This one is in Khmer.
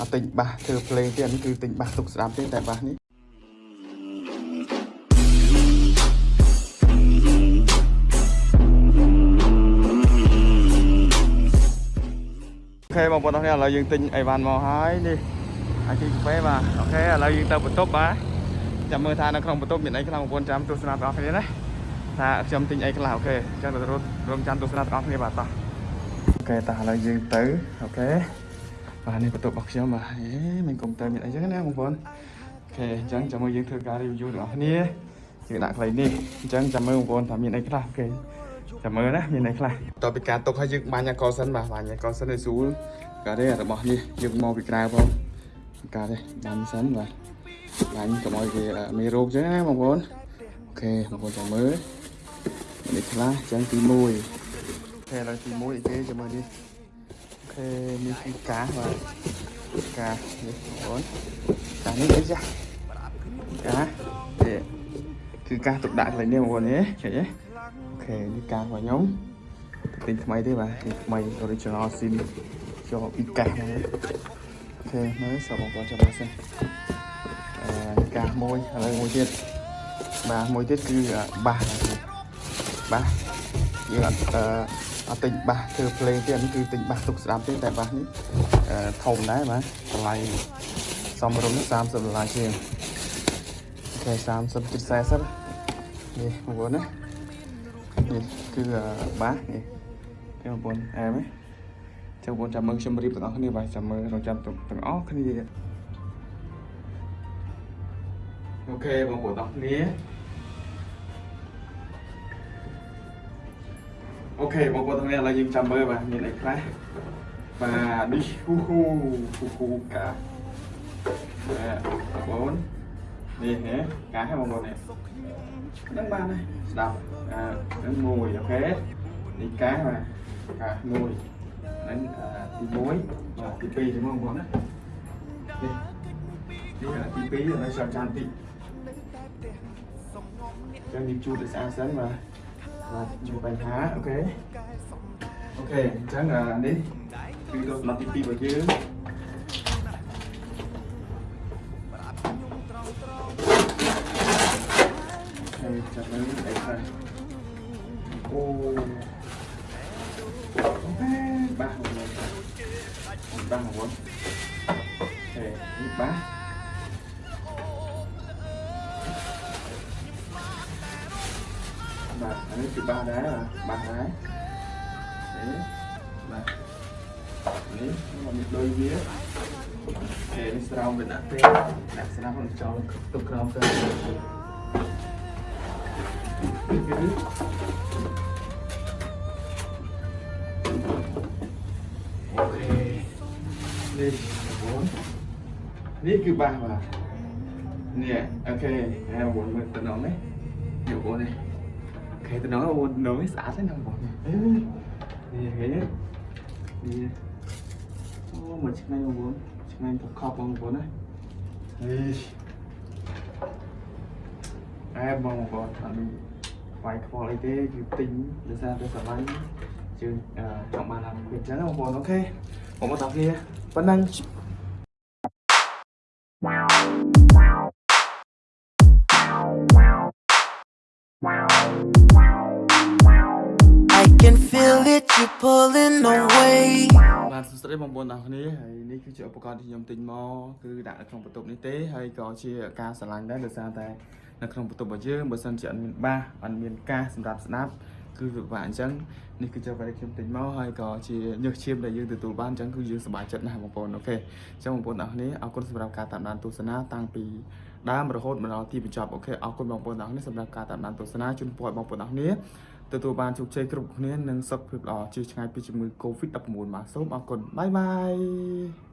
អត់ទិញបាសធ្វើភ្លេងទេអានេះគឺទិញបាសទុកស្ដាប់ទេតែបាសនេះអូខេបងប្អូនអរគុណឥឡូវយើងទិញអីវ៉ាន់មកហើយនេះអាជីកាហ្វេបាទអូខេឥឡូវយើងទៅបន្ទប់បាទចាំមើលថានៅក្នុងបន្ទប់មានអីខ្លះបងប្អូនចាំទស្សនាទាំងអស់គ្នាណាថាខ្ញុំទិញអីខ្លះអូខេអញ្ចឹងទៅរត់រងចាំទស្សនាទាំងអស់គ្នាបាទតោះOK តោះឥឡូវយើងទៅ OK បាទនេះបន្ទប់របស់ខ្ញុំបាទអេមិនកុំព្យូទ័រមានអីចឹងណាបងប្អូន OK អញ្ចឹងចាំមើលយើងធ្វើការ review ទាំងអស់គ្នាយើងដាក់ខ្លីនេះអញ្ចឹងចាំមើលបងប្អូនថាមានអីខ្លះ OK ចាំមើលណាមានអីខ្លះតទៅពីការទុកឲ្យយើងបាញ់អកសិនបាទបាញ់អកសិនឲ្យស្រួលការទេរបស់នេះយើងមកពីក្រៅផងការទេបាញ់សិនបាទបាញ់កុំឲ្យគេមានរោគចឹងណាបងប្អូន OK បងប្អូនចាំមើលមានអីខ្លះអញ្ចឹងទី1 OK ឥឡូវទី1អីគេចាំមើលនេះ OK នេះគឺកាសបាទកាសនេះបងប្អូនកាសនេះអីចាស់កាសនេះគឺកាសទុកដាក់កន្លែងនេះបងប្អូននេះឃើញទេ OK នេះកាសរបស់ខ្ញុំទិញថ្មីទេបាទនេះថ្មី original sim ចូលពីកាសហ្នឹង OK មើលចូលបងប្អូនចាំមើលសិនអឺនេះកាសមួយឥឡូវមួយទៀតបាទមួយទៀតគឺបាសបាសយើងអត់ អឺអត់ទិញបាសធ្វើភ្លេងទេអានេះគឺទិញបាសទុកស្ដាប់ទេតែបាសនេះអឺធំដែរបាទតម្លៃសមរម្យ30ដុល្លារជាងអូខេ30ជិត40នេះបងប្អូនណានេះគឺបាសនេះនេះបងប្អូនអែមទេចាំបងប្អូនចាំមើលខ្ញុំរៀបទាំងអស់គ្នាបាទចាំមើលរងចាំទាំងអស់គ្នាអូខេបងប្អូនទាំងអស់គ្នា អូខេបងប្អូនទាំងនេះឥឡូវយើងចាំមើលបាទមានអីខ្លះបាទនេះហ៊ូហ៊ូហ៊ូហ៊ូកាបាទបងប្អូននេះហ៎កាហ៎បងប្អូននេះហ្នឹងបានហើយស្ដាប់អឺហ្នឹងមួយអូខេនេះកាបាទកាមួយហ្នឹងទី1បាទទី2ជាមួយបងប្អូនណានេះនេះទី2ឥឡូវចាំចាំតិចចាំនិយាយជូតឲ្យស្អាតសិនបាទ បាទជួយបញ្ហាអូខេអូខេអញ្ចឹងអានេះគឺទៅសម្រាប់ទី2របស់យើងហើយចាប់មើលអីខ្លះអូអូខេបាសមកបាសមកអូខេនេះបាស អានេះគឺបាសដែរបាសដែរនេះបាទនេះមកមានដូចវាគេនេះស្រោមវាដាក់ទេដាក់ស្រាប់នឹងចោលទុកក្រោមទៅគឺអូខេនេះបងនេះគឺបាសបាទនេះអូខេហើយបងមើលតំណងនេះយកបងនេះ ហេតុហ្នឹងអូននំនេះស្អាតហ្នឹងបងនេះហេនេះអូមកឆ្ងាញ់បងឆ្ងាញ់កកបងបងណាអេអែបងបងអត់វាយខ្វល់អីទេគឺទិញដោយសារតែសម័យជើងចង់បានអាមួយអញ្ចឹងបងបងអូខេបងមកតាមគ្នាប៉ុណ្ណឹង feel it, you pulling away. បាទសួស្តីបងប្អូនទាំងអស់គ្នាហើយនេះគឺជាឧបករណ៍ដែលខ្ញុំទិញមកគឺដាក់នៅក្នុងបន្ទប់នេះទេហើយក៏ជាការស្រឡាញ់ដែរដោយសារតែនៅក្នុងបន្ទប់របស់យើងបើសិនជាអត់មានបាសអត់មានកាសសម្រាប់ស្ដាប់ គឺវាពិបាកអញ្ចឹងនេះគឺជាអ្វីដែលខ្ញុំទិញមកហើយក៏ជាញើសឈាមដែលយើងទទួលបានអញ្ចឹងគឺយើងសប្បាយចិត្តណាស់បងប្អូន OK អញ្ចឹងបងប្អូនទាំងអស់គ្នាអរគុណសម្រាប់ការតាមដានទស្សនាតាំងពីដើមរហូតមកដល់ទីបញ្ចប់ OK អរគុណបងប្អូនទាំងអស់គ្នាសម្រាប់ការតាមដានទស្សនាជូនពរឲ្យបងប្អូនទាំងអស់គ្នាទទួលបានជោគជ័យគ្រប់គ្នានិងសុខភាពល្អជៀសឆ្ងាយពីជំងឺ Covid-19 បាទសូមអរគុណបាយបាយ